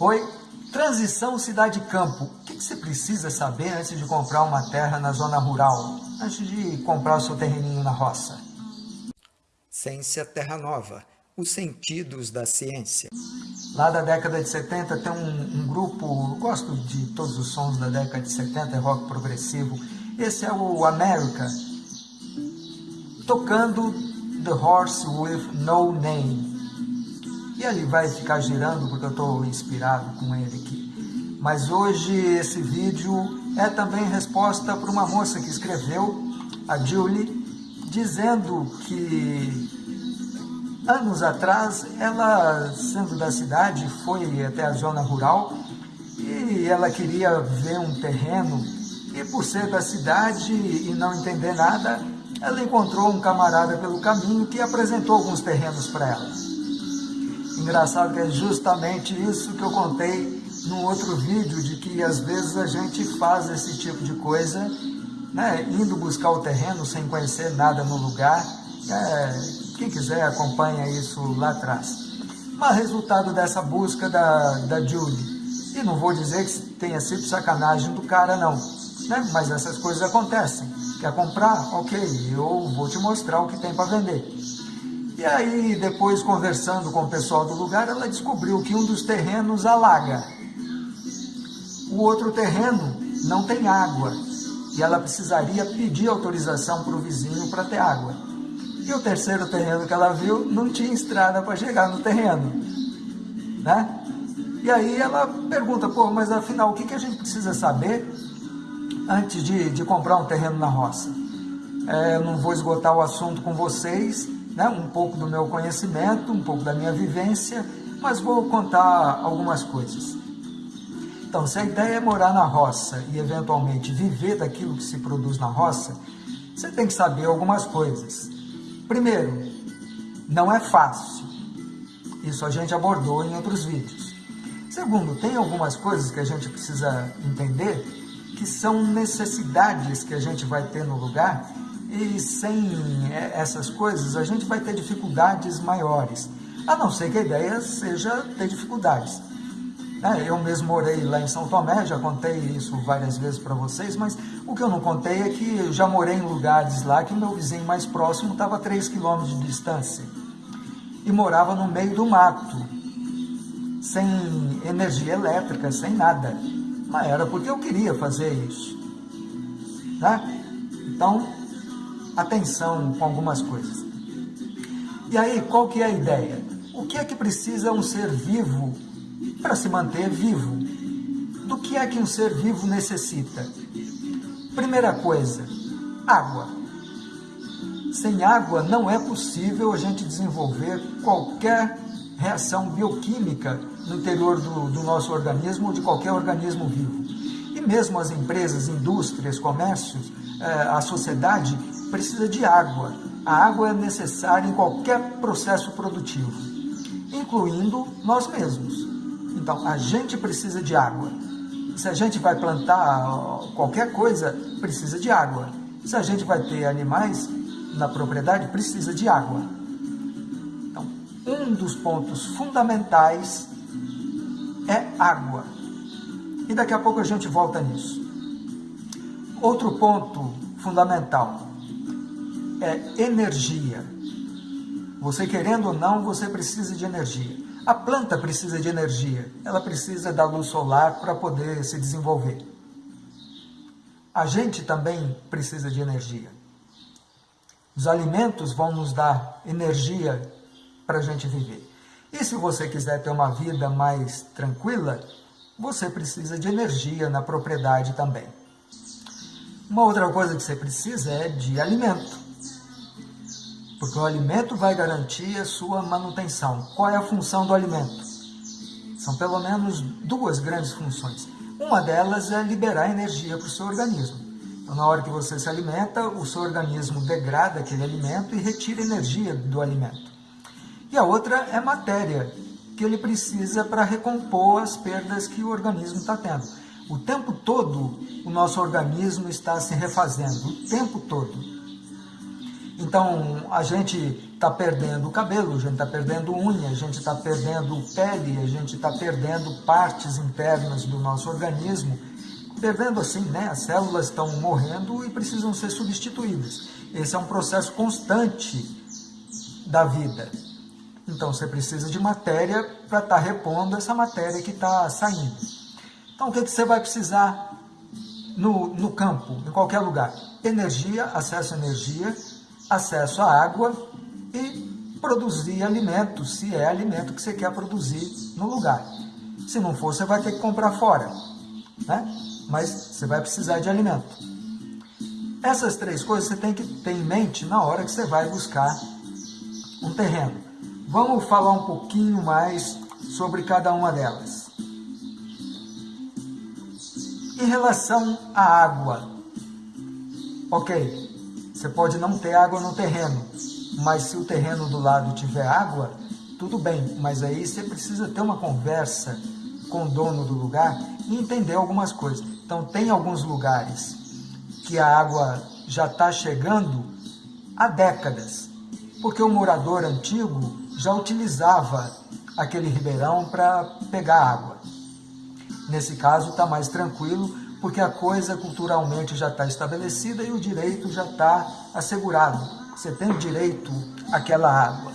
Oi, transição cidade-campo. O que você precisa saber antes de comprar uma terra na zona rural? Antes de comprar o seu terreninho na roça? Ciência Terra Nova. Os sentidos da ciência. Lá da década de 70 tem um, um grupo, gosto de todos os sons da década de 70, é rock progressivo. Esse é o America, tocando The Horse with No Name. Ele vai ficar girando porque eu estou inspirado com ele aqui. Mas hoje esse vídeo é também resposta para uma moça que escreveu, a Julie, dizendo que anos atrás ela, sendo da cidade, foi até a zona rural e ela queria ver um terreno e por ser da cidade e não entender nada, ela encontrou um camarada pelo caminho que apresentou alguns terrenos para ela. Engraçado que é justamente isso que eu contei num outro vídeo, de que às vezes a gente faz esse tipo de coisa, né, indo buscar o terreno sem conhecer nada no lugar. É, quem quiser acompanha isso lá atrás. Mas resultado dessa busca da, da Julie, e não vou dizer que tenha sido sacanagem do cara não, né, mas essas coisas acontecem. Quer comprar? Ok, eu vou te mostrar o que tem para vender. E aí, depois conversando com o pessoal do lugar, ela descobriu que um dos terrenos alaga. O outro terreno não tem água e ela precisaria pedir autorização para o vizinho para ter água. E o terceiro terreno que ela viu não tinha estrada para chegar no terreno. Né? E aí ela pergunta, pô, mas afinal, o que, que a gente precisa saber antes de, de comprar um terreno na roça? É, eu não vou esgotar o assunto com vocês, né, um pouco do meu conhecimento, um pouco da minha vivência, mas vou contar algumas coisas. Então, se a ideia é morar na roça e eventualmente viver daquilo que se produz na roça, você tem que saber algumas coisas. Primeiro, não é fácil. Isso a gente abordou em outros vídeos. Segundo, tem algumas coisas que a gente precisa entender que são necessidades que a gente vai ter no lugar e sem essas coisas a gente vai ter dificuldades maiores. A não ser que a ideia seja ter dificuldades. É, eu mesmo morei lá em São Tomé, já contei isso várias vezes para vocês, mas o que eu não contei é que eu já morei em lugares lá que o meu vizinho mais próximo estava a 3 quilômetros de distância e morava no meio do mato, sem energia elétrica, sem nada. Mas era porque eu queria fazer isso. Né? Então, atenção com algumas coisas. E aí, qual que é a ideia? O que é que precisa um ser vivo para se manter vivo? Do que é que um ser vivo necessita? Primeira coisa, água. Sem água não é possível a gente desenvolver qualquer reação bioquímica no interior do, do nosso organismo ou de qualquer organismo vivo. E mesmo as empresas, indústrias, comércios, eh, a sociedade precisa de água. A água é necessária em qualquer processo produtivo, incluindo nós mesmos. Então, a gente precisa de água. Se a gente vai plantar qualquer coisa, precisa de água. Se a gente vai ter animais na propriedade, precisa de água. Então, um dos pontos fundamentais é água. E daqui a pouco a gente volta nisso. Outro ponto fundamental é energia. Você querendo ou não, você precisa de energia. A planta precisa de energia, ela precisa da luz solar para poder se desenvolver. A gente também precisa de energia. Os alimentos vão nos dar energia para a gente viver. E se você quiser ter uma vida mais tranquila, você precisa de energia na propriedade também. Uma outra coisa que você precisa é de alimento porque o alimento vai garantir a sua manutenção. Qual é a função do alimento? São pelo menos duas grandes funções. Uma delas é liberar energia para o seu organismo. Então, na hora que você se alimenta, o seu organismo degrada aquele alimento e retira energia do alimento. E a outra é matéria, que ele precisa para recompor as perdas que o organismo está tendo. O tempo todo, o nosso organismo está se refazendo, o tempo todo. Então, a gente está perdendo cabelo, a gente está perdendo unha, a gente está perdendo pele, a gente está perdendo partes internas do nosso organismo, perdendo assim, né? As células estão morrendo e precisam ser substituídas. Esse é um processo constante da vida. Então, você precisa de matéria para estar tá repondo essa matéria que está saindo. Então, o que, que você vai precisar no, no campo, em qualquer lugar? Energia, acesso à energia, acesso à água e produzir alimentos, se é alimento que você quer produzir no lugar. Se não for, você vai ter que comprar fora, né? mas você vai precisar de alimento. Essas três coisas você tem que ter em mente na hora que você vai buscar um terreno. Vamos falar um pouquinho mais sobre cada uma delas. Em relação à água, ok, você pode não ter água no terreno, mas se o terreno do lado tiver água, tudo bem, mas aí você precisa ter uma conversa com o dono do lugar e entender algumas coisas. Então, tem alguns lugares que a água já está chegando há décadas, porque o morador antigo já utilizava aquele ribeirão para pegar água. Nesse caso, está mais tranquilo, porque a coisa culturalmente já está estabelecida e o direito já está assegurado. Você tem direito àquela água.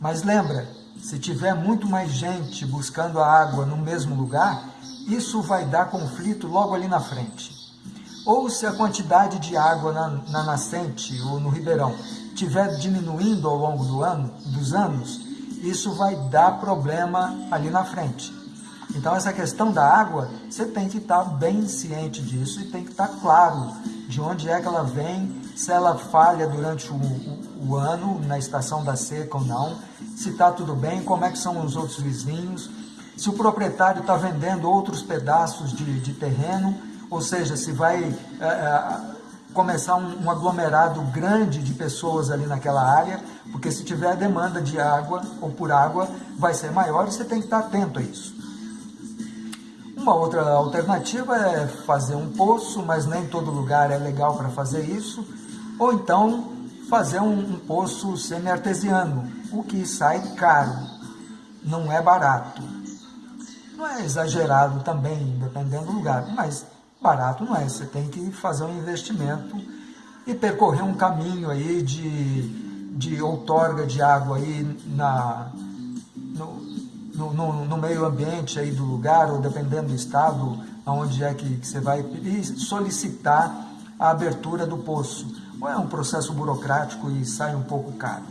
Mas lembra, se tiver muito mais gente buscando a água no mesmo lugar, isso vai dar conflito logo ali na frente. Ou se a quantidade de água na, na nascente ou no ribeirão estiver diminuindo ao longo do ano, dos anos, isso vai dar problema ali na frente. Então, essa questão da água, você tem que estar bem ciente disso e tem que estar claro de onde é que ela vem, se ela falha durante o, o, o ano, na estação da seca ou não, se está tudo bem, como é que são os outros vizinhos, se o proprietário está vendendo outros pedaços de, de, terreno, ou seja, se vai é, é, começar um, um aglomerado grande de pessoas ali naquela área, porque se tiver demanda de água ou por água, vai ser maior e você tem que estar atento a isso. Uma outra alternativa é fazer um poço, mas nem todo lugar é legal para fazer isso. Ou então fazer um, um poço semi-artesiano, o que sai caro, não é barato. Não é exagerado também, dependendo do lugar, mas barato não é. Você tem que fazer um investimento e percorrer um caminho aí de, de outorga de água aí na, no, no, no, no, meio ambiente aí do lugar, ou dependendo do estado, onde é que, que você vai solicitar a abertura do poço. Ou é um processo burocrático e sai um pouco caro.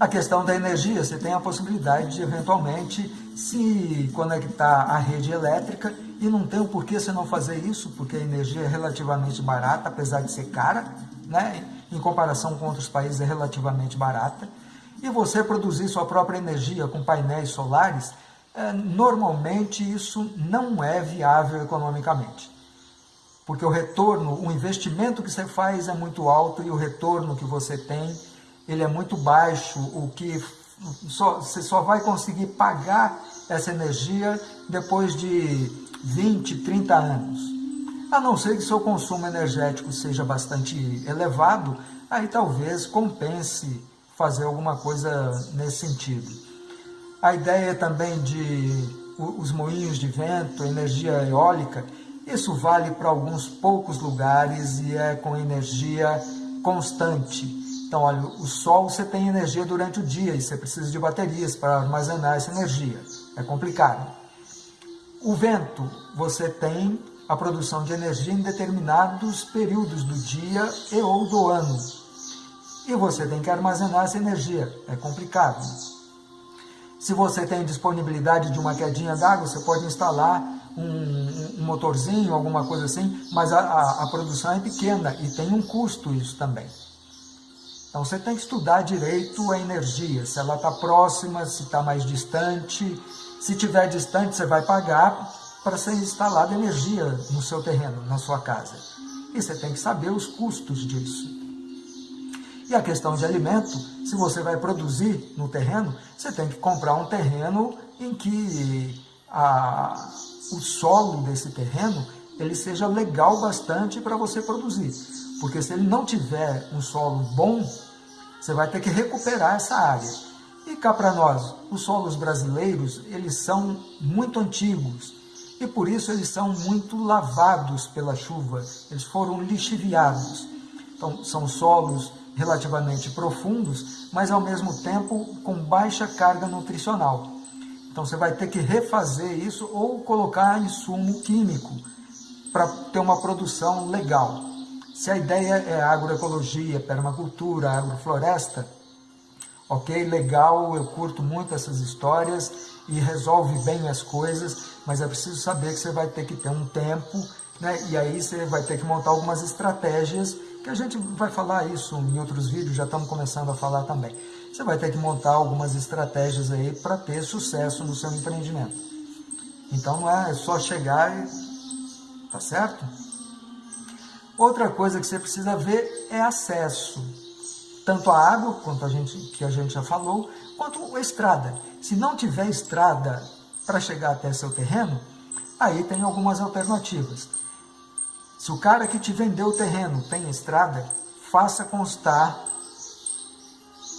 A questão da energia, você tem a possibilidade de eventualmente se conectar à rede elétrica e não tem o porquê você não fazer isso, porque a energia é relativamente barata, apesar de ser cara, né? em comparação com outros países é relativamente barata e você produzir sua própria energia com painéis solares, é, normalmente isso não é viável economicamente. Porque o retorno, o investimento que você faz é muito alto e o retorno que você tem, ele é muito baixo, o que só, você só vai conseguir pagar essa energia depois de 20, 30 anos. A não ser que seu consumo energético seja bastante elevado, aí talvez compense fazer alguma coisa nesse sentido. A ideia também de os moinhos de vento, energia eólica, isso vale para alguns poucos lugares e é com energia constante. Então, olha, o sol você tem energia durante o dia e você precisa de baterias para armazenar essa energia. É complicado. O vento, você tem a produção de energia em determinados períodos do dia e ou do ano e você tem que armazenar essa energia. É complicado. Se você tem disponibilidade de uma quedinha d'água, você pode instalar um, um, motorzinho, alguma coisa assim, mas a, a, a produção é pequena e tem um custo isso também. Então você tem que estudar direito a energia, se ela está próxima, se está mais distante. Se estiver distante, você vai pagar para ser instalada energia no seu terreno, na sua casa. E você tem que saber os custos disso. E a questão de alimento, se você vai produzir no terreno, você tem que comprar um terreno em que a, o solo desse terreno ele seja legal bastante para você produzir. Porque se ele não tiver um solo bom, você vai ter que recuperar essa área. E cá para nós, os solos brasileiros, eles são muito antigos e por isso eles são muito lavados pela chuva, eles foram lixiviados. Então, são solos relativamente profundos, mas ao mesmo tempo com baixa carga nutricional. Então você vai ter que refazer isso ou colocar insumo químico para ter uma produção legal. Se a ideia é agroecologia, permacultura, agrofloresta, ok, legal, eu curto muito essas histórias e resolve bem as coisas, mas é preciso saber que você vai ter que ter um tempo, né? e aí você vai ter que montar algumas estratégias, que a gente vai falar isso em outros vídeos, já estamos começando a falar também. Você vai ter que montar algumas estratégias aí para ter sucesso no seu empreendimento. Então não é só chegar e... tá certo? Outra coisa que você precisa ver é acesso. Tanto a água, quanto a gente, que a gente já falou, quanto a estrada. Se não tiver estrada para chegar até seu terreno, aí tem algumas alternativas. Se o cara que te vendeu o terreno tem estrada, faça constar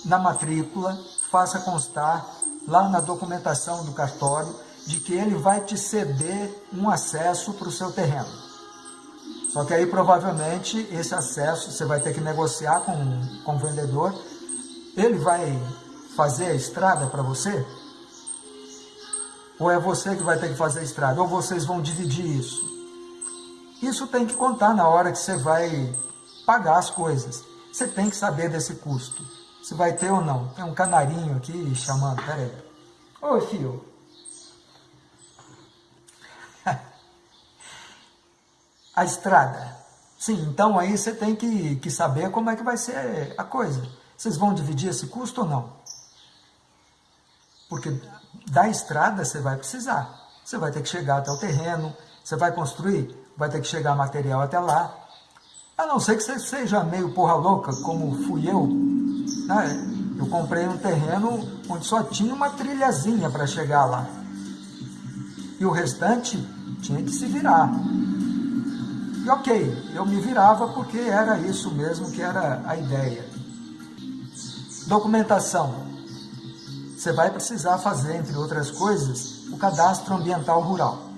na matrícula, faça constar lá na documentação do cartório de que ele vai te ceder um acesso para o seu terreno. Só que aí provavelmente esse acesso você vai ter que negociar com, com o vendedor. Ele vai fazer a estrada para você? Ou é você que vai ter que fazer a estrada? Ou vocês vão dividir isso? Isso tem que contar na hora que você vai pagar as coisas. Você tem que saber desse custo. Se vai ter ou não. Tem um canarinho aqui chamando. Pera aí. Oi, filho. a estrada. Sim, então aí você tem que, que saber como é que vai ser a coisa. Vocês vão dividir esse custo ou não? Porque da estrada você vai precisar. Você vai ter que chegar até o terreno, você vai construir, vai ter que chegar material até lá. A não ser que você seja meio porra louca, como fui eu. Né? Eu comprei um terreno onde só tinha uma trilhazinha para chegar lá. E o restante tinha que se virar. E ok, eu me virava porque era isso mesmo que era a ideia. Documentação. Você vai precisar fazer, entre outras coisas, o cadastro ambiental rural.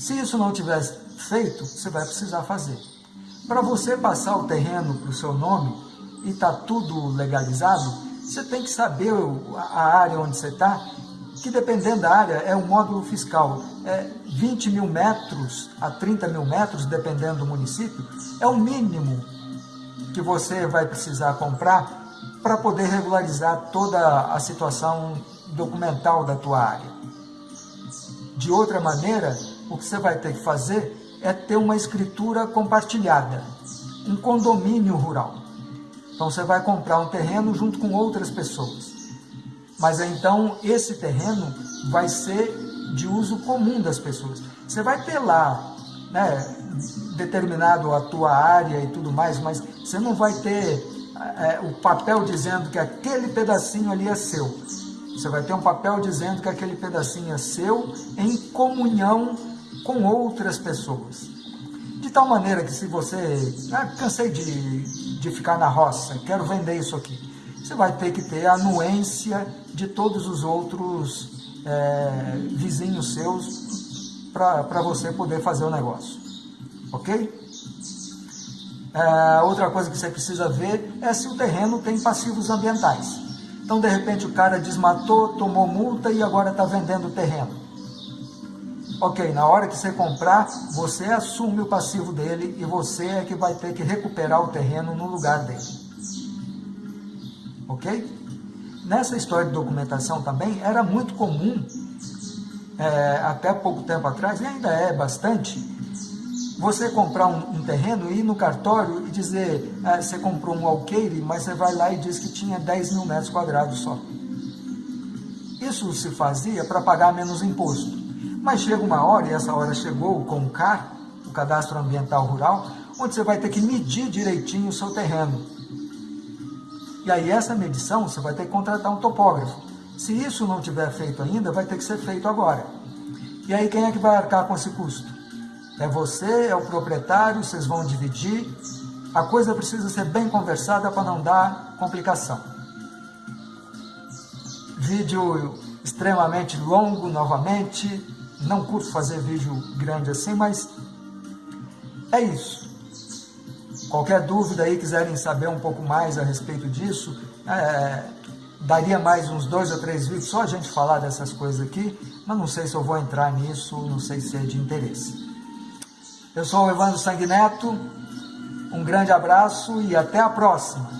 Se isso não tiver feito, você vai precisar fazer. Para você passar o terreno para o seu nome e está tudo legalizado, você tem que saber a área onde você está que dependendo da área é um módulo fiscal. É 20 mil metros a 30 mil metros, dependendo do município, é o mínimo que você vai precisar comprar para poder regularizar toda a situação documental da tua área. De outra maneira, o que você vai ter que fazer é ter uma escritura compartilhada, um condomínio rural. Então você vai comprar um terreno junto com outras pessoas. Mas então esse terreno vai ser de uso comum das pessoas. Você vai ter lá, né, determinado a tua área e tudo mais, mas você não vai ter é, o papel dizendo que aquele pedacinho ali é seu. Você vai ter um papel dizendo que aquele pedacinho é seu em comunhão com outras pessoas. De tal maneira que se você, ah, cansei de, de ficar na roça, quero vender isso aqui você vai ter que ter a anuência de todos os outros é, vizinhos seus para você poder fazer o negócio. Ok? É, outra coisa que você precisa ver é se o terreno tem passivos ambientais. Então, de repente, o cara desmatou, tomou multa e agora está vendendo o terreno. Ok, na hora que você comprar, você assume o passivo dele e você é que vai ter que recuperar o terreno no lugar dele ok? Nessa história de documentação também era muito comum, é, até pouco tempo atrás, e ainda é bastante, você comprar um, um terreno, ir no cartório e dizer, é, você comprou um alqueire, mas você vai lá e diz que tinha 10 mil metros quadrados só. Isso se fazia para pagar menos imposto. Mas chega uma hora, e essa hora chegou o CAR, o Cadastro Ambiental Rural, onde você vai ter que medir direitinho o seu terreno e aí essa medição você vai ter que contratar um topógrafo. Se isso não tiver feito ainda, vai ter que ser feito agora. E aí quem é que vai arcar com esse custo? É você, é o proprietário, vocês vão dividir. A coisa precisa ser bem conversada para não dar complicação. Vídeo extremamente longo novamente, não curto fazer vídeo grande assim, mas é isso. Qualquer dúvida aí, quiserem saber um pouco mais a respeito disso, é, daria mais uns dois ou três vídeos só a gente falar dessas coisas aqui, mas não sei se eu vou entrar nisso, não sei se é de interesse. Eu sou o Evandro Sanguineto, um grande abraço e até a próxima!